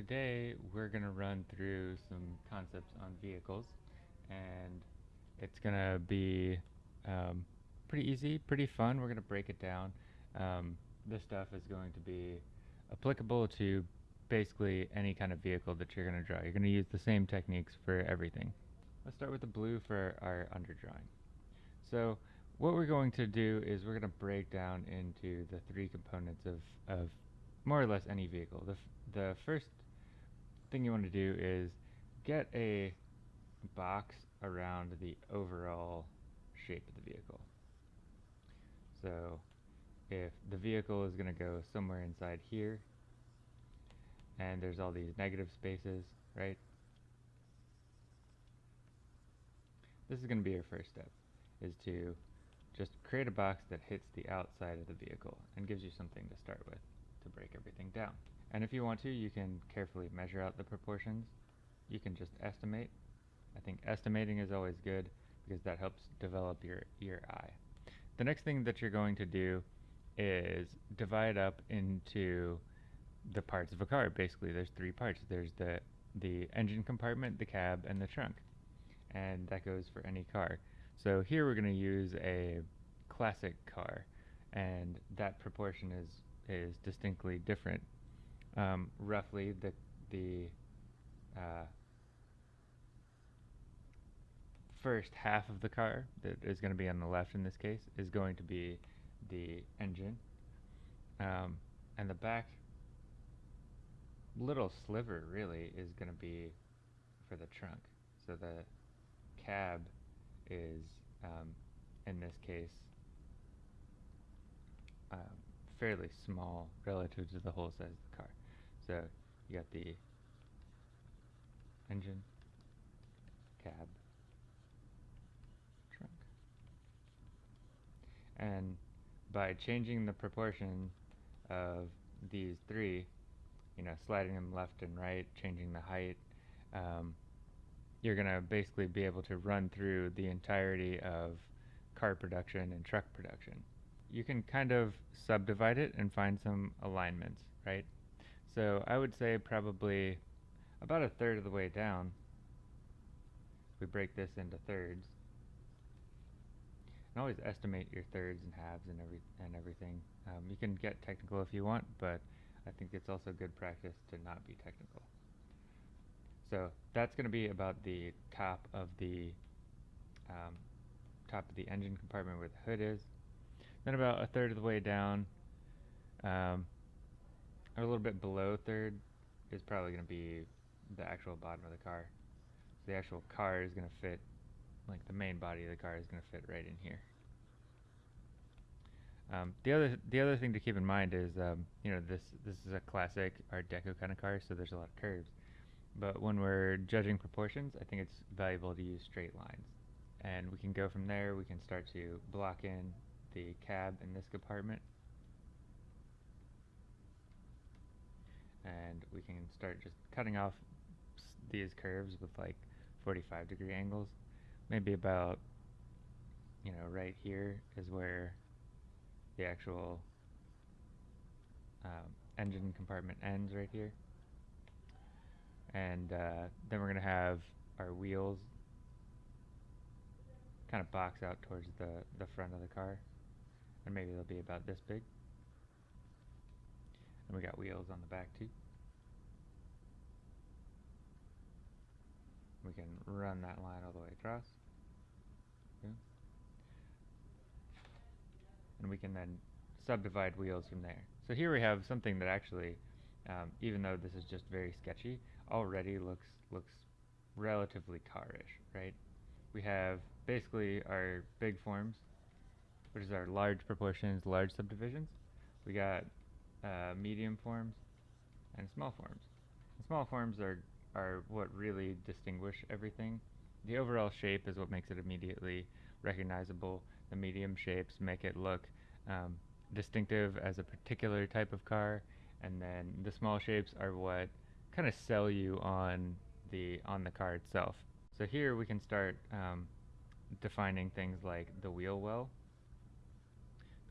today we're going to run through some concepts on vehicles and it's going to be um, pretty easy, pretty fun. We're going to break it down. Um, this stuff is going to be applicable to basically any kind of vehicle that you're going to draw. You're going to use the same techniques for everything. Let's start with the blue for our underdrawing. So what we're going to do is we're going to break down into the three components of, of more or less any vehicle. The, the first thing you want to do is get a box around the overall shape of the vehicle. So if the vehicle is going to go somewhere inside here and there's all these negative spaces, right? This is going to be your first step, is to just create a box that hits the outside of the vehicle and gives you something to start with to break everything down. And if you want to, you can carefully measure out the proportions. You can just estimate. I think estimating is always good because that helps develop your, your eye. The next thing that you're going to do is divide up into the parts of a car. Basically, there's three parts. There's the, the engine compartment, the cab, and the trunk. And that goes for any car. So here we're going to use a classic car, and that proportion is is distinctly different. Um, roughly, the the uh, first half of the car that is going to be on the left in this case is going to be the engine, um, and the back little sliver really is going to be for the trunk. So the cab is, um, in this case, fairly small relative to the whole size of the car. So you got the engine, cab, trunk. And by changing the proportion of these three, you know, sliding them left and right, changing the height, um, you're going to basically be able to run through the entirety of car production and truck production you can kind of subdivide it and find some alignments, right? So I would say probably about a third of the way down, we break this into thirds. And always estimate your thirds and halves and every and everything. Um, you can get technical if you want, but I think it's also good practice to not be technical. So that's going to be about the top of the um, top of the engine compartment where the hood is. Then about a third of the way down, um, or a little bit below third, is probably going to be the actual bottom of the car. So the actual car is going to fit, like the main body of the car is going to fit right in here. Um, the other the other thing to keep in mind is um, you know this this is a classic Art Deco kind of car, so there's a lot of curves. But when we're judging proportions, I think it's valuable to use straight lines, and we can go from there. We can start to block in the cab in this compartment. And we can start just cutting off these curves with like 45 degree angles. Maybe about you know right here is where the actual um, engine compartment ends right here. And uh, then we're gonna have our wheels kind of box out towards the the front of the car and maybe they'll be about this big. And we got wheels on the back too. We can run that line all the way across. And we can then subdivide wheels from there. So here we have something that actually, um, even though this is just very sketchy, already looks looks relatively carish, right? We have basically our big forms which is our large proportions, large subdivisions. We got uh, medium forms and small forms. Small forms are, are what really distinguish everything. The overall shape is what makes it immediately recognizable. The medium shapes make it look um, distinctive as a particular type of car, and then the small shapes are what kind of sell you on the on the car itself. So here we can start um, defining things like the wheel well,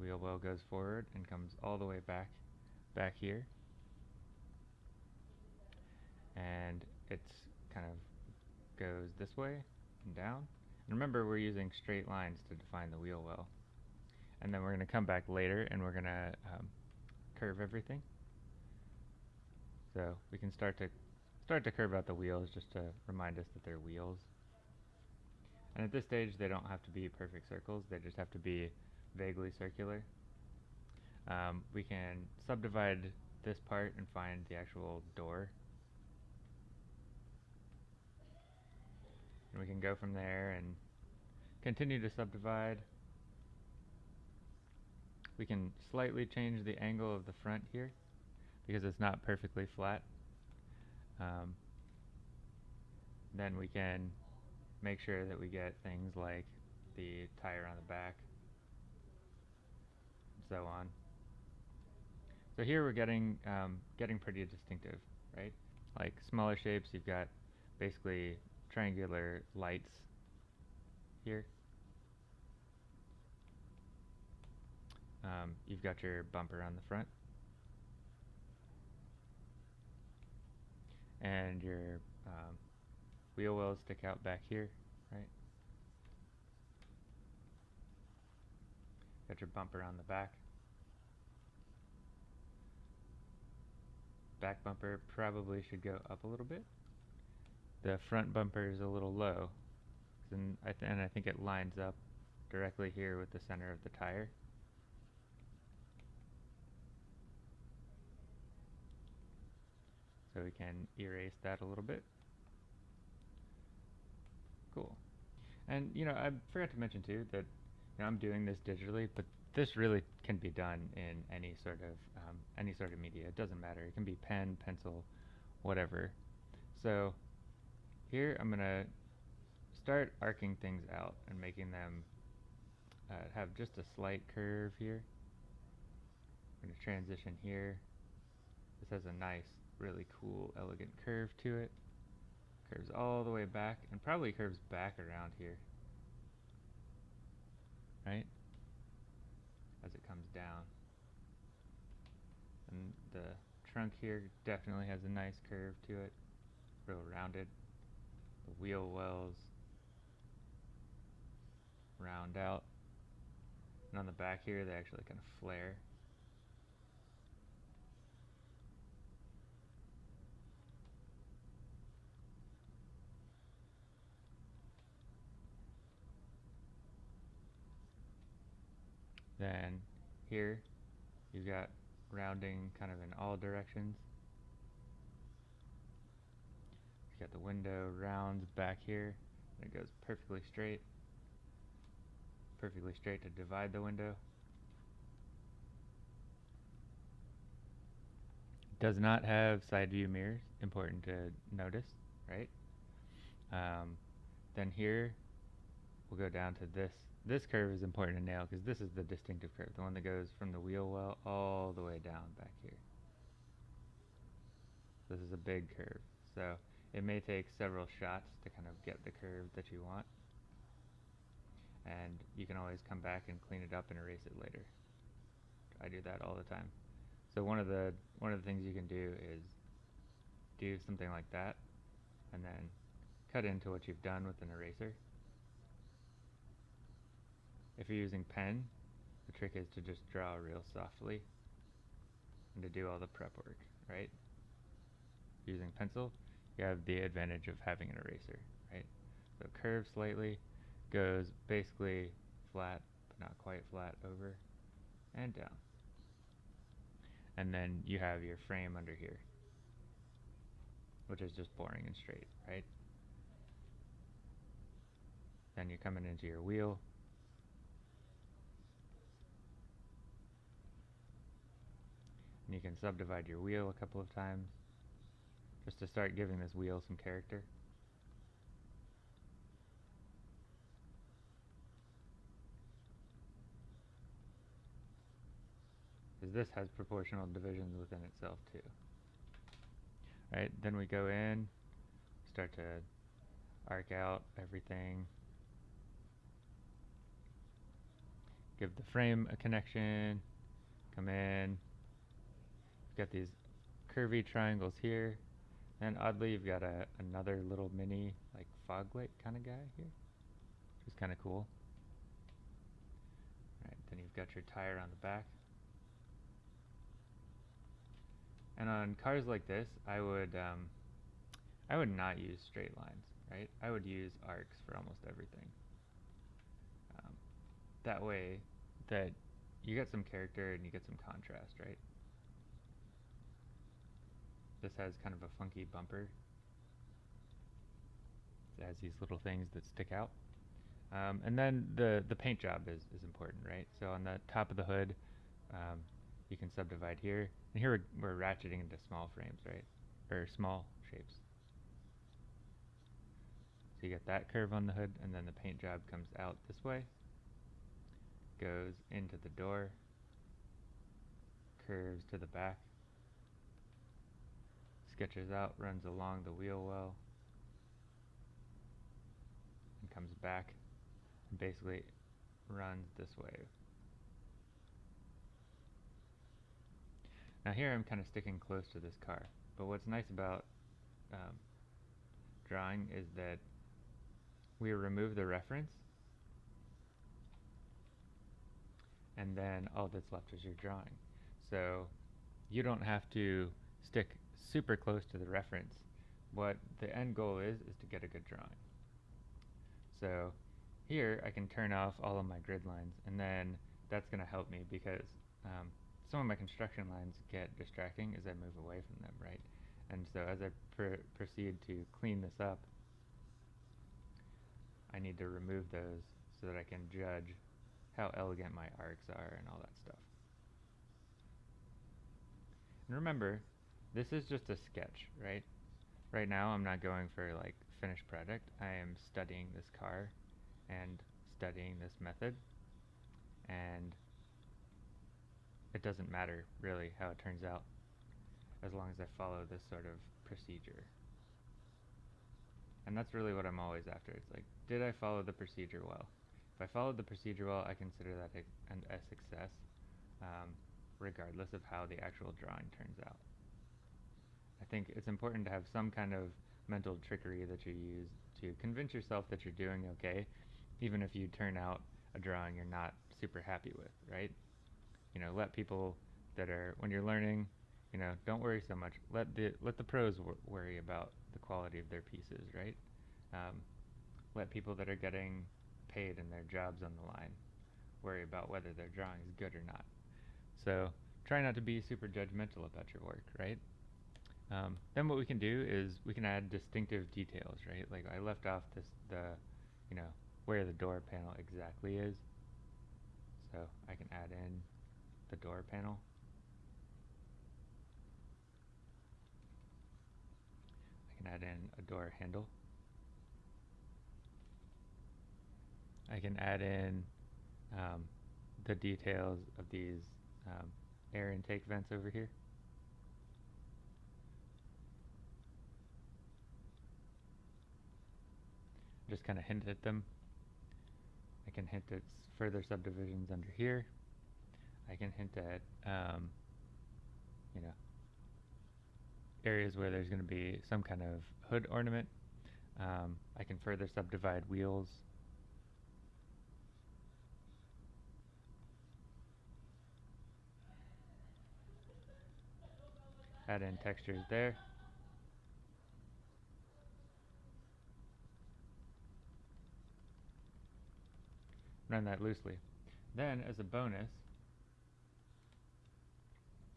wheel well goes forward and comes all the way back back here And it's kind of goes this way and down. And remember, we're using straight lines to define the wheel well. And then we're going to come back later and we're going to um, curve everything. So we can start to start to curve out the wheels just to remind us that they're wheels. And at this stage, they don't have to be perfect circles. They just have to be vaguely circular. Um, we can subdivide this part and find the actual door. And we can go from there and continue to subdivide. We can slightly change the angle of the front here because it's not perfectly flat. Um, then we can make sure that we get things like the tire on the back so on. So here we're getting um, getting pretty distinctive, right? Like smaller shapes, you've got basically triangular lights here. Um, you've got your bumper on the front. And your um, wheel wells stick out back here, right? Got your bumper on the back. Back bumper probably should go up a little bit. The front bumper is a little low, and I, and I think it lines up directly here with the center of the tire. So we can erase that a little bit. Cool. And you know, I forgot to mention too that you know, I'm doing this digitally, but this really can be done in any sort of um, any sort of media. It doesn't matter. It can be pen, pencil, whatever. So here I'm gonna start arcing things out and making them uh, have just a slight curve here. I'm gonna transition here. This has a nice, really cool, elegant curve to it. Curves all the way back and probably curves back around here. Right? As it comes down. And the trunk here definitely has a nice curve to it. Real rounded. The wheel wells round out. And on the back here they actually kind of flare. Then here you've got rounding kind of in all directions. you've got the window rounds back here and it goes perfectly straight. Perfectly straight to divide the window. Does not have side view mirrors, important to notice, right? Um, then here we'll go down to this this curve is important to nail because this is the distinctive curve, the one that goes from the wheel well all the way down back here. This is a big curve, so it may take several shots to kind of get the curve that you want. And you can always come back and clean it up and erase it later. I do that all the time. So one of the one of the things you can do is do something like that and then cut into what you've done with an eraser if you're using pen, the trick is to just draw real softly and to do all the prep work, right? Using pencil, you have the advantage of having an eraser, right? So curves slightly, goes basically flat, but not quite flat over and down. And then you have your frame under here, which is just boring and straight, right? Then you're coming into your wheel, You can subdivide your wheel a couple of times just to start giving this wheel some character. Because this has proportional divisions within itself too. Right, then we go in, start to arc out everything. Give the frame a connection, come in, We've got these curvy triangles here. And oddly, you've got a another little mini like fog light kind of guy here, which is kind of cool. Right, then you've got your tire on the back. And on cars like this, I would um, I would not use straight lines, right? I would use arcs for almost everything. Um, that way, that you get some character and you get some contrast, right? This has kind of a funky bumper. It has these little things that stick out. Um, and then the, the paint job is, is important, right? So on the top of the hood, um, you can subdivide here. And here we're, we're ratcheting into small frames, right? Or small shapes. So you get that curve on the hood, and then the paint job comes out this way, goes into the door, curves to the back, sketches out, runs along the wheel well, and comes back, and basically runs this way. Now here I'm kind of sticking close to this car, but what's nice about um, drawing is that we remove the reference and then all that's left is your drawing. So you don't have to stick super close to the reference. What the end goal is, is to get a good drawing. So here I can turn off all of my grid lines and then that's going to help me because um, some of my construction lines get distracting as I move away from them, right? And so as I pr proceed to clean this up, I need to remove those so that I can judge how elegant my arcs are and all that stuff. And remember, this is just a sketch, right? Right now I'm not going for like finished product. I am studying this car and studying this method and it doesn't matter really how it turns out as long as I follow this sort of procedure. And that's really what I'm always after. It's like, did I follow the procedure well? If I followed the procedure well, I consider that a, a success, um, regardless of how the actual drawing turns out. I think it's important to have some kind of mental trickery that you use to convince yourself that you're doing okay, even if you turn out a drawing you're not super happy with, right? You know, let people that are, when you're learning, you know, don't worry so much. Let the, let the pros wor worry about the quality of their pieces, right? Um, let people that are getting paid and their jobs on the line worry about whether their drawing is good or not. So try not to be super judgmental about your work, right? Um, then what we can do is we can add distinctive details, right? Like I left off this the, you know, where the door panel exactly is. So I can add in the door panel. I can add in a door handle. I can add in um, the details of these um, air intake vents over here. Just kind of hint at them. I can hint at further subdivisions under here. I can hint at, um, you know, areas where there's going to be some kind of hood ornament. Um, I can further subdivide wheels add in textures there. Run that loosely. Then, as a bonus,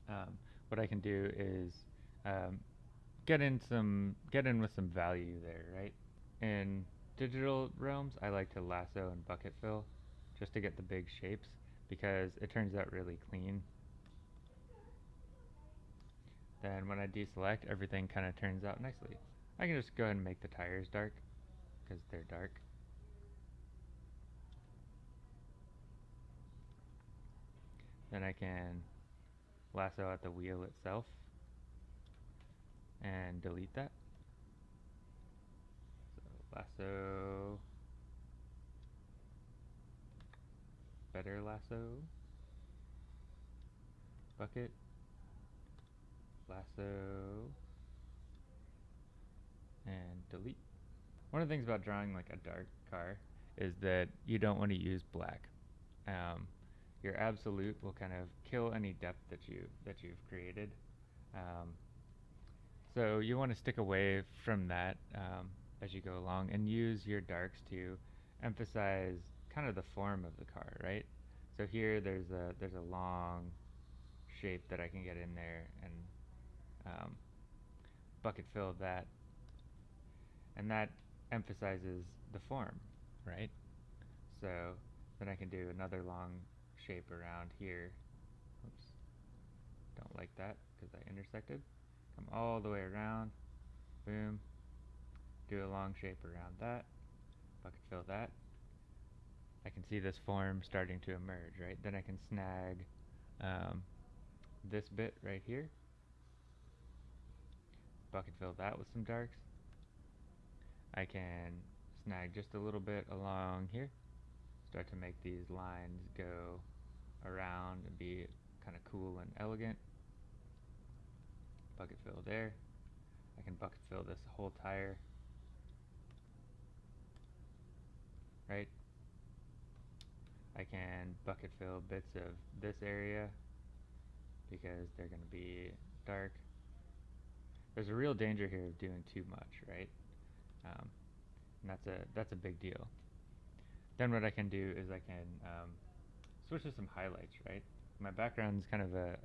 um, what I can do is um, get in some get in with some value there, right? In digital realms, I like to lasso and bucket fill just to get the big shapes because it turns out really clean then when I deselect, everything kind of turns out nicely. I can just go ahead and make the tires dark, because they're dark. Then I can lasso at the wheel itself and delete that. So lasso, better lasso, bucket, lasso, and delete. One of the things about drawing like a dark car is that you don't want to use black. Um, your absolute will kind of kill any depth that you that you've created. Um, so you want to stick away from that um, as you go along and use your darks to emphasize kind of the form of the car, right? So here there's a there's a long shape that I can get in there and um, bucket fill that, and that emphasizes the form, right? So then I can do another long shape around here. Oops, don't like that because I intersected. Come all the way around, boom, do a long shape around that, bucket fill that. I can see this form starting to emerge, right? Then I can snag um, this bit right here, bucket fill that with some darks. I can snag just a little bit along here, start to make these lines go around and be kind of cool and elegant. Bucket fill there. I can bucket fill this whole tire. Right? I can bucket fill bits of this area because they're going to be dark. There's a real danger here of doing too much, right? Um, and that's a that's a big deal. Then what I can do is I can um, switch to some highlights, right? My background is kind of a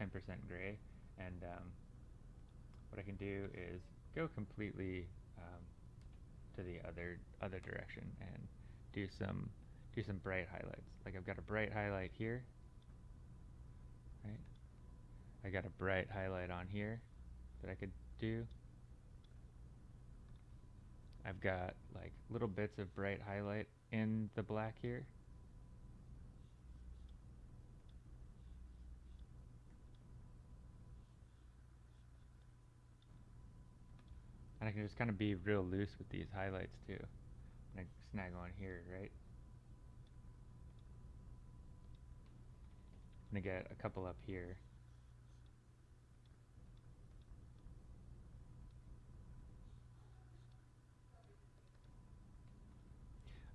10% gray, and um, what I can do is go completely um, to the other other direction and do some do some bright highlights. Like I've got a bright highlight here, right? I got a bright highlight on here that I could do. I've got like little bits of bright highlight in the black here. And I can just kind of be real loose with these highlights too. And I snag on here, right? I'm gonna get a couple up here.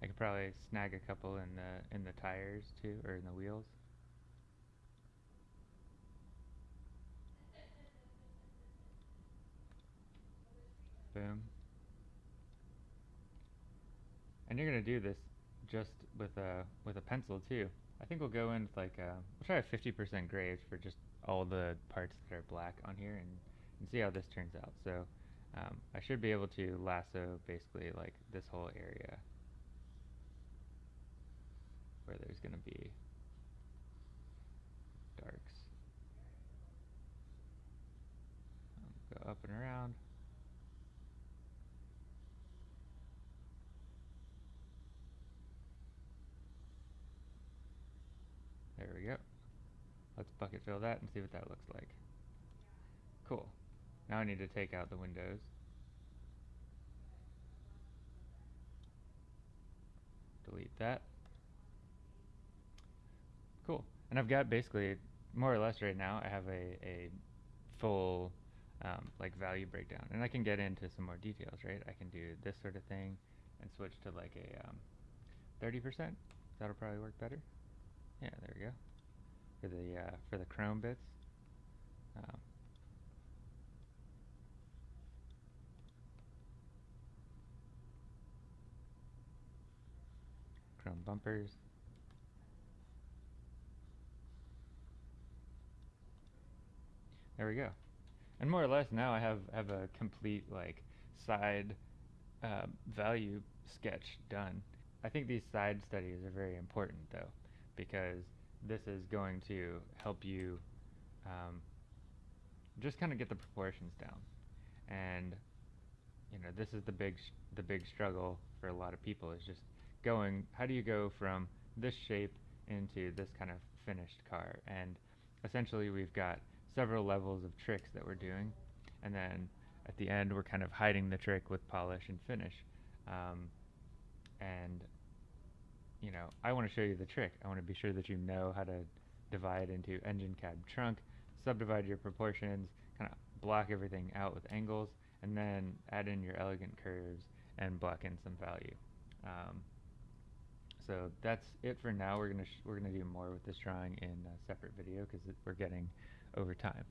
I could probably snag a couple in the in the tires too, or in the wheels. Boom. And you're gonna do this just with a with a pencil too. I think we'll go in with like a, we'll try a 50% grays for just all the parts that are black on here and, and see how this turns out. So um, I should be able to lasso basically like this whole area where there's going to be darks. Um, go up and around. There we go. Let's bucket fill that and see what that looks like. Cool. Now I need to take out the windows. Delete that. Cool. And I've got basically, more or less right now, I have a, a full um, like value breakdown. And I can get into some more details, right? I can do this sort of thing and switch to like a um, 30%. That'll probably work better. Yeah, there we go. For the uh, for the chrome bits. Um, chrome bumpers. There we go. And more or less now I have have a complete like side uh, value sketch done. I think these side studies are very important though because this is going to help you um, just kind of get the proportions down. And you know, this is the big the big struggle for a lot of people is just going. How do you go from this shape into this kind of finished car? And essentially, we've got several levels of tricks that we're doing, and then at the end, we're kind of hiding the trick with polish and finish. Um, and you know, I want to show you the trick. I want to be sure that you know how to divide into engine cab trunk, subdivide your proportions, kind of block everything out with angles, and then add in your elegant curves and block in some value. Um, so that's it for now. We're gonna we're gonna do more with this drawing in a separate video because we're getting over time.